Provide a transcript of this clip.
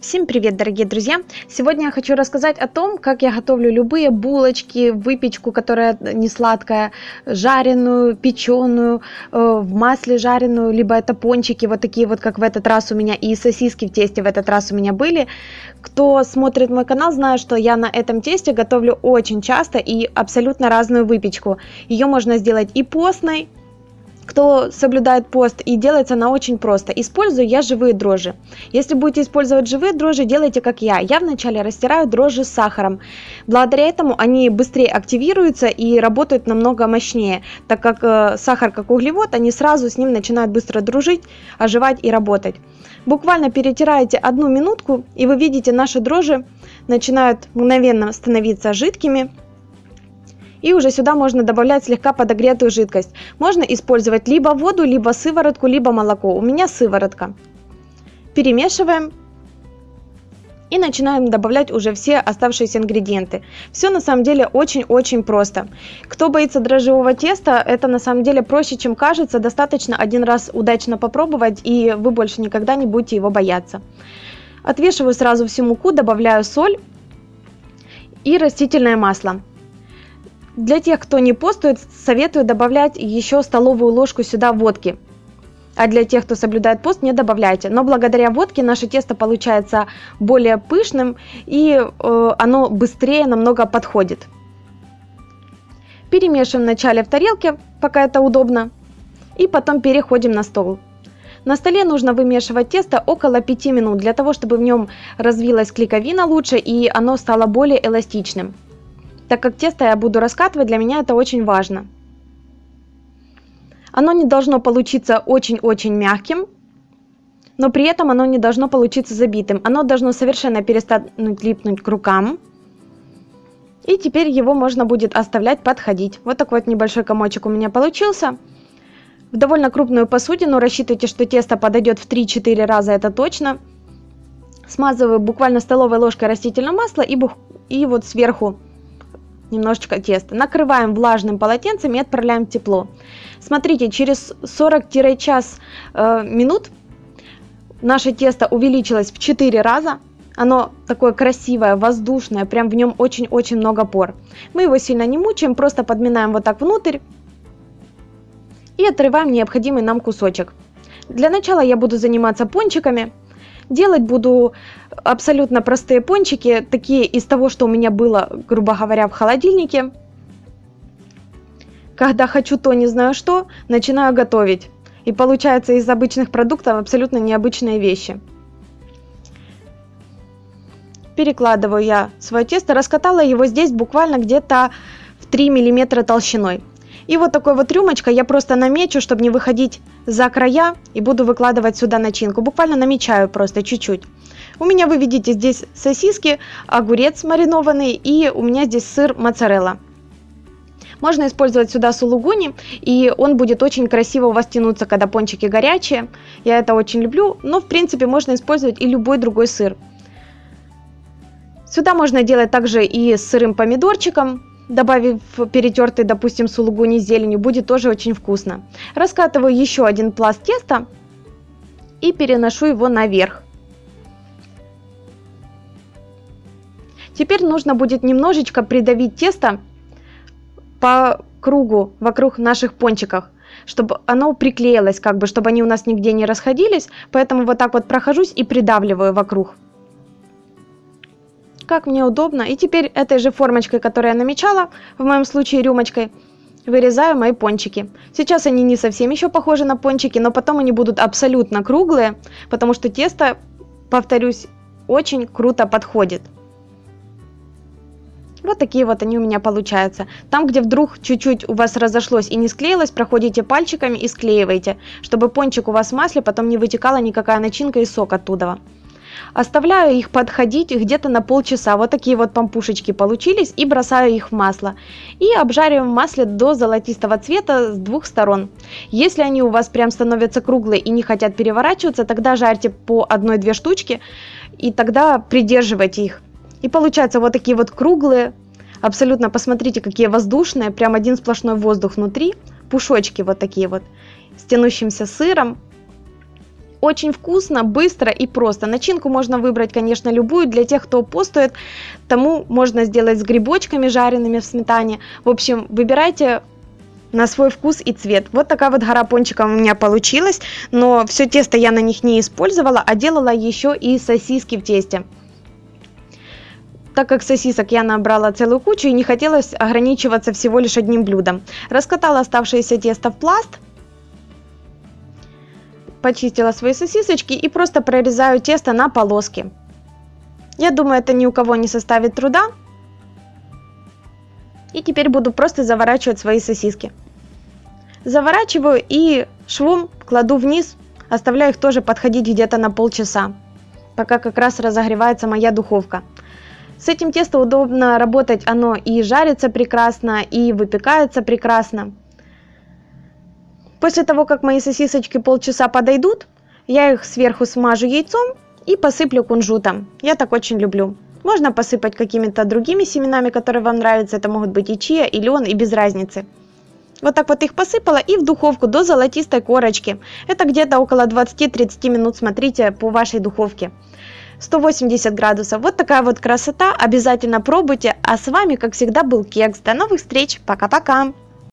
Всем привет, дорогие друзья! Сегодня я хочу рассказать о том, как я готовлю любые булочки, выпечку, которая не сладкая, жареную, печеную, э, в масле жареную, либо это пончики, вот такие вот, как в этот раз у меня, и сосиски в тесте в этот раз у меня были. Кто смотрит мой канал, знает, что я на этом тесте готовлю очень часто и абсолютно разную выпечку. Ее можно сделать и постной, кто соблюдает пост и делается она очень просто. Использую я живые дрожжи. Если будете использовать живые дрожжи, делайте как я. Я вначале растираю дрожжи с сахаром. Благодаря этому они быстрее активируются и работают намного мощнее, так как э, сахар как углевод, они сразу с ним начинают быстро дружить, оживать и работать. Буквально перетираете одну минутку и вы видите наши дрожжи начинают мгновенно становиться жидкими и уже сюда можно добавлять слегка подогретую жидкость. Можно использовать либо воду, либо сыворотку, либо молоко. У меня сыворотка. Перемешиваем. И начинаем добавлять уже все оставшиеся ингредиенты. Все на самом деле очень-очень просто. Кто боится дрожжевого теста, это на самом деле проще, чем кажется. Достаточно один раз удачно попробовать, и вы больше никогда не будете его бояться. Отвешиваю сразу всю муку, добавляю соль и растительное масло. Для тех, кто не постует, советую добавлять еще столовую ложку сюда водки. А для тех, кто соблюдает пост, не добавляйте. Но благодаря водке наше тесто получается более пышным и э, оно быстрее намного подходит. Перемешиваем вначале в тарелке, пока это удобно, и потом переходим на стол. На столе нужно вымешивать тесто около 5 минут, для того, чтобы в нем развилась клейковина лучше и оно стало более эластичным. Так как тесто я буду раскатывать, для меня это очень важно. Оно не должно получиться очень-очень мягким, но при этом оно не должно получиться забитым. Оно должно совершенно перестать липнуть к рукам. И теперь его можно будет оставлять подходить. Вот такой вот небольшой комочек у меня получился. В довольно крупную посудину рассчитывайте, что тесто подойдет в 3-4 раза, это точно. Смазываю буквально столовой ложкой растительного масла и, и вот сверху немножечко теста. Накрываем влажным полотенцем и отправляем в тепло. Смотрите, через 40-час э, минут наше тесто увеличилось в 4 раза. Оно такое красивое, воздушное, прям в нем очень-очень много пор. Мы его сильно не мучаем, просто подминаем вот так внутрь и отрываем необходимый нам кусочек. Для начала я буду заниматься пончиками. Делать буду абсолютно простые пончики, такие из того, что у меня было, грубо говоря, в холодильнике. Когда хочу то не знаю что, начинаю готовить. И получается из обычных продуктов абсолютно необычные вещи. Перекладываю я свое тесто, раскатала его здесь буквально где-то в 3 миллиметра толщиной. И вот такой вот рюмочкой я просто намечу, чтобы не выходить за края, и буду выкладывать сюда начинку. Буквально намечаю просто чуть-чуть. У меня, вы видите, здесь сосиски, огурец маринованный, и у меня здесь сыр моцарелла. Можно использовать сюда сулугуни, и он будет очень красиво у вас тянуться, когда пончики горячие. Я это очень люблю, но в принципе можно использовать и любой другой сыр. Сюда можно делать также и с сырым помидорчиком, добавив перетертый, допустим, сулугуни зеленью, будет тоже очень вкусно. Раскатываю еще один пласт теста и переношу его наверх. Теперь нужно будет немножечко придавить тесто по кругу вокруг наших пончиков, чтобы оно приклеилось, как бы, чтобы они у нас нигде не расходились. Поэтому вот так вот прохожусь и придавливаю вокруг как мне удобно. И теперь этой же формочкой, которую я намечала, в моем случае рюмочкой, вырезаю мои пончики. Сейчас они не совсем еще похожи на пончики, но потом они будут абсолютно круглые, потому что тесто, повторюсь, очень круто подходит. Вот такие вот они у меня получаются. Там, где вдруг чуть-чуть у вас разошлось и не склеилось, проходите пальчиками и склеиваете, чтобы пончик у вас в масле потом не вытекала никакая начинка и сок оттуда. Оставляю их подходить где-то на полчаса. Вот такие вот пампушечки получились. И бросаю их в масло. И обжариваем в масле до золотистого цвета с двух сторон. Если они у вас прям становятся круглые и не хотят переворачиваться, тогда жарьте по одной-две штучки. И тогда придерживайте их. И получаются вот такие вот круглые. Абсолютно, посмотрите, какие воздушные. Прям один сплошной воздух внутри. Пушочки вот такие вот. С тянущимся сыром очень вкусно, быстро и просто. Начинку можно выбрать, конечно, любую. Для тех, кто постует, тому можно сделать с грибочками жареными в сметане. В общем, выбирайте на свой вкус и цвет. Вот такая вот гора пончиков у меня получилась, но все тесто я на них не использовала, а делала еще и сосиски в тесте. Так как сосисок я набрала целую кучу и не хотелось ограничиваться всего лишь одним блюдом. Раскатала оставшееся тесто в пласт, почистила свои сосисочки и просто прорезаю тесто на полоски. Я думаю, это ни у кого не составит труда. И теперь буду просто заворачивать свои сосиски. Заворачиваю и швом кладу вниз, оставляю их тоже подходить где-то на полчаса, пока как раз разогревается моя духовка. С этим тестом удобно работать, оно и жарится прекрасно, и выпекается прекрасно. После того, как мои сосисочки полчаса подойдут, я их сверху смажу яйцом и посыплю кунжутом. Я так очень люблю. Можно посыпать какими-то другими семенами, которые вам нравятся. Это могут быть и чия, и лен, и без разницы. Вот так вот их посыпала и в духовку до золотистой корочки. Это где-то около 20-30 минут, смотрите, по вашей духовке. 180 градусов. Вот такая вот красота. Обязательно пробуйте. А с вами, как всегда, был Кекс. До новых встреч. Пока-пока.